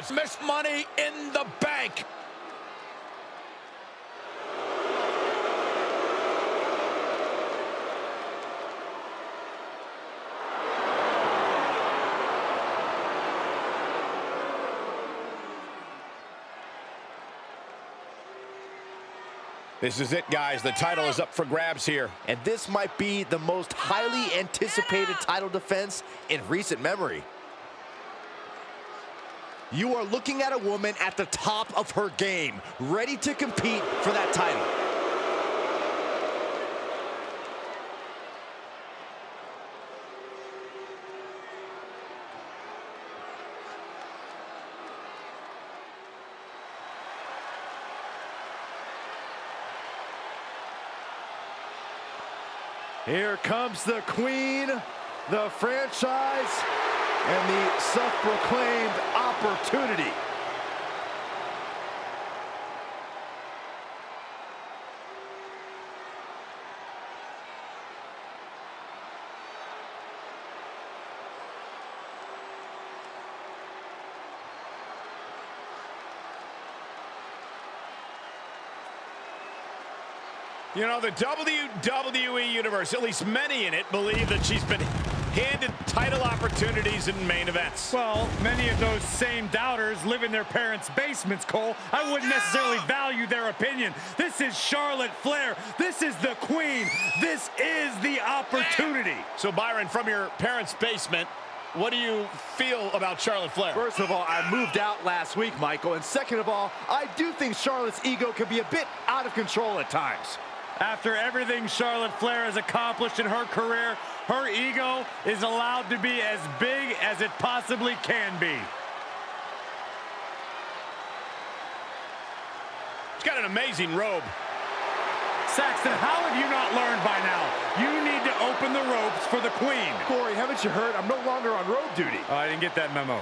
It's Miss Money in the Bank. This is it, guys. The title is up for grabs here. And this might be the most highly anticipated title defense in recent memory. You are looking at a woman at the top of her game, ready to compete for that title. Here comes the queen, the franchise, and the self-proclaimed opportunity. You know, the WWE Universe, at least many in it, believe that she's been handed title opportunities in main events. Well, many of those same doubters live in their parents' basements, Cole. I oh, wouldn't necessarily value their opinion. This is Charlotte Flair. This is the queen. This is the opportunity. So, Byron, from your parents' basement, what do you feel about Charlotte Flair? First of all, I moved out last week, Michael. And second of all, I do think Charlotte's ego can be a bit out of control at times. After everything Charlotte Flair has accomplished in her career, her ego is allowed to be as big as it possibly can be. She's got an amazing robe. Saxton, how have you not learned by now? You need to open the ropes for the queen. Corey, haven't you heard? I'm no longer on road duty. Oh, I didn't get that memo.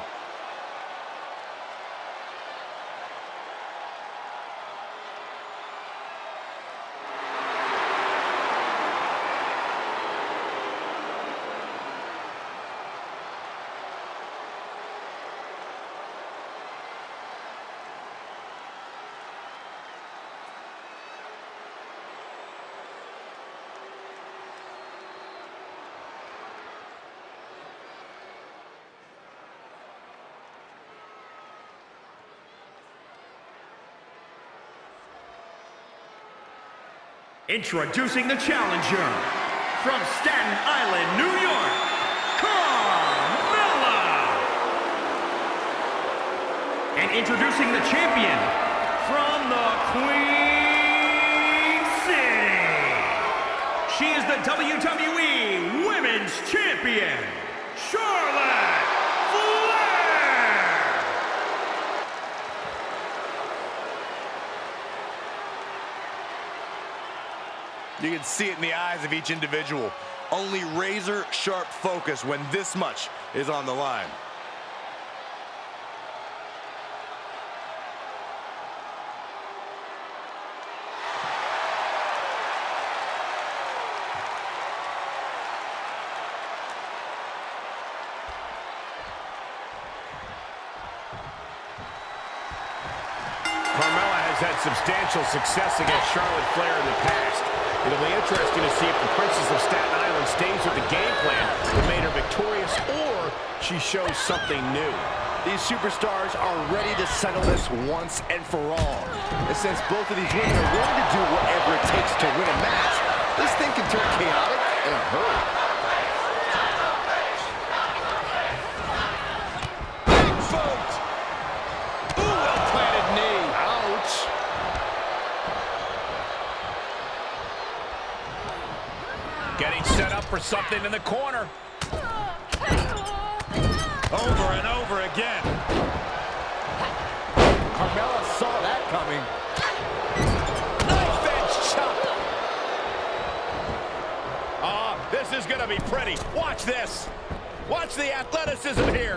Introducing the challenger from Staten Island, New York, Carmella! And introducing the champion from the Queen City. She is the WWE Women's Champion, Charlotte Flair! You can see it in the eyes of each individual. Only razor sharp focus when this much is on the line. Carmella has had substantial success against Charlotte Flair in the past. It'll be interesting to see if the Princess of Staten Island stays with the game plan that made her victorious or she shows something new. These superstars are ready to settle this once and for all. And since both of these women are willing to do whatever it takes to win a match, this thing can turn chaotic in a hurry. Big boot! Ooh, well-planted knee. Ouch. Getting set up for something in the corner. Over and over again. Carmella saw that coming. Knife edge chop. Ah, this is going to be pretty. Watch this. Watch the athleticism here.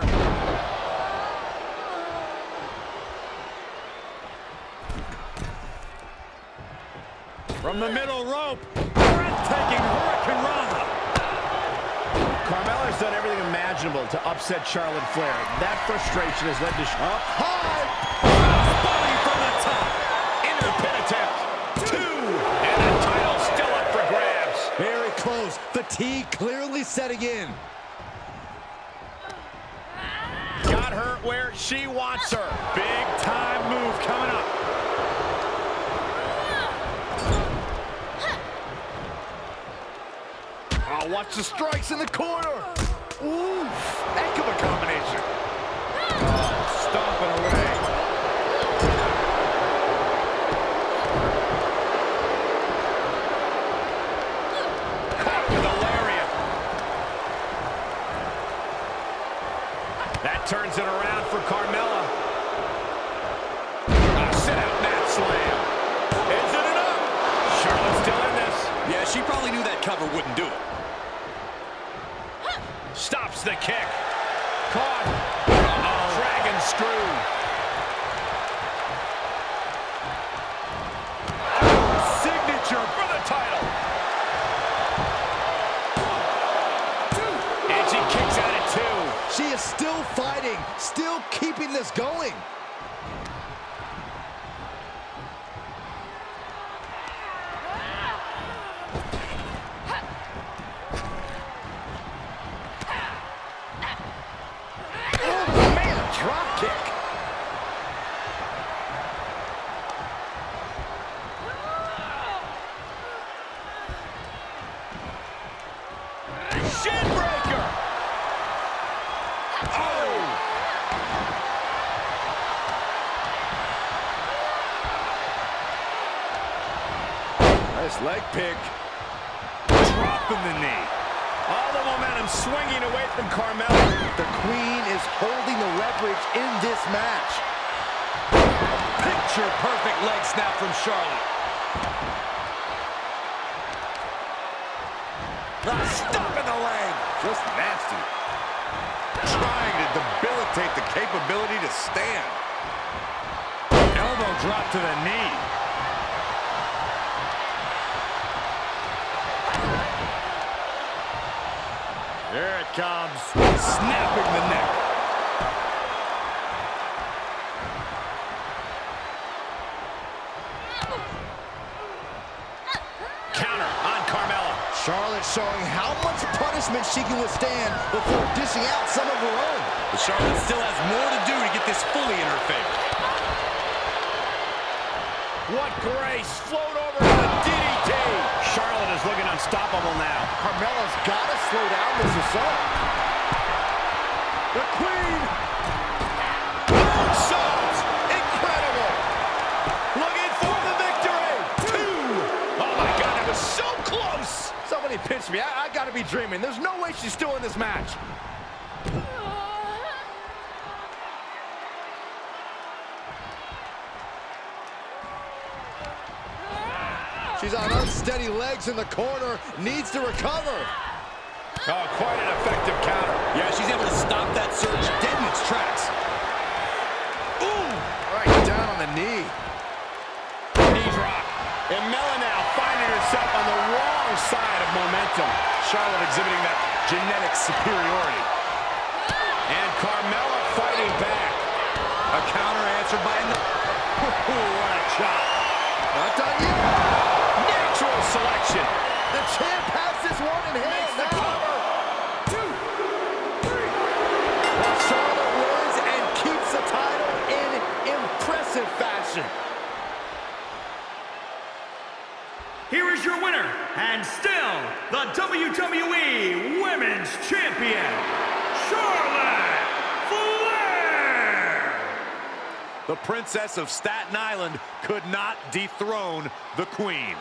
From the middle rope, breathtaking Hurricanrana. Everything imaginable to upset Charlotte Flair. That frustration has led to... Up high! Body from the top. Into pin attempt. Two. And the title still up for grabs. Very close. Fatigue clearly setting in. Got her where she wants her. Big time move coming up. Oh, watch the strikes in the corner. Heck of a combination. Oh, stomping away. Caught with a lariat. That turns it around for Carmella. A sit-out mat slam. Is it enough? Charlotte's still in this. Yeah, she probably knew that cover wouldn't do it. Stops the kick. Caught. Uh-oh. Dragon screw. Signature for the title. And she kicks out at two. She is still fighting, still keeping this going. Oh, man, drop kick. Shin breaker. Oh. Nice leg pick. Dropping the knee. All the momentum swinging away from Carmella. The queen is holding the leverage in this match. Picture perfect leg snap from Charlotte. Ah, stop in the leg. Just nasty. Trying to debilitate the capability to stand. Elbow drop to the knee. Here it comes. Snapping the neck. Counter on Carmella. Charlotte showing how much punishment she can withstand before dishing out some of her own. But Charlotte still has more to do to get this fully in her favor. What grace. Float over to the DDT. Unstoppable now. Carmella's got to slow down this assault. The queen. Moonsault. Incredible. Looking for the victory. Two. Oh, my God. That was so close. Somebody pinch me. I, I got to be dreaming. There's no way she's still in this match. She's on unsteady legs in the corner. Needs to recover. Oh, quite an effective counter. Yeah, she's able to stop that surge dead in its tracks. Ooh. Right down on the knee. Knee drop. And Mella now finding herself on the wrong side of momentum. Charlotte exhibiting that genetic superiority. And Carmella fighting back. A counter answered by a... what a chop. Not done yet. Natural selection. The champ has this one in hand Makes the now. cover. Two, three. Charlotte wins and keeps the title in impressive fashion. Here is your winner, and still the WWE Women's Champion, Charlotte Flair! The princess of Staten Island could not dethrone the queen.